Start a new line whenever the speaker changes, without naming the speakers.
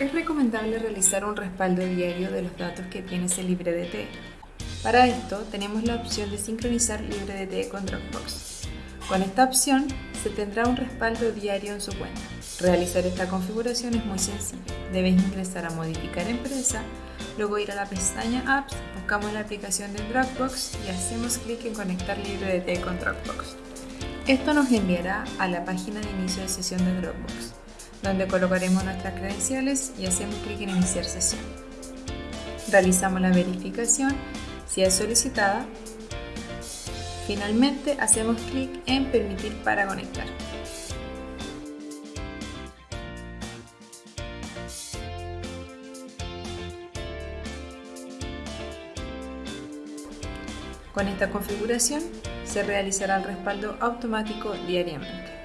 Es recomendable realizar un respaldo diario de los datos que tienes en LibreDT. Para esto tenemos la opción de sincronizar LibreDT con Dropbox. Con esta opción se tendrá un respaldo diario en su cuenta. Realizar esta configuración es muy sencillo. Debes ingresar a Modificar Empresa, luego ir a la pestaña Apps, buscamos la aplicación de Dropbox y hacemos clic en Conectar LibreDT con Dropbox. Esto nos enviará a la página de inicio de sesión de Dropbox donde colocaremos nuestras credenciales y hacemos clic en Iniciar sesión. Realizamos la verificación si es solicitada. Finalmente hacemos clic en Permitir para conectar. Con esta configuración se realizará el respaldo automático diariamente.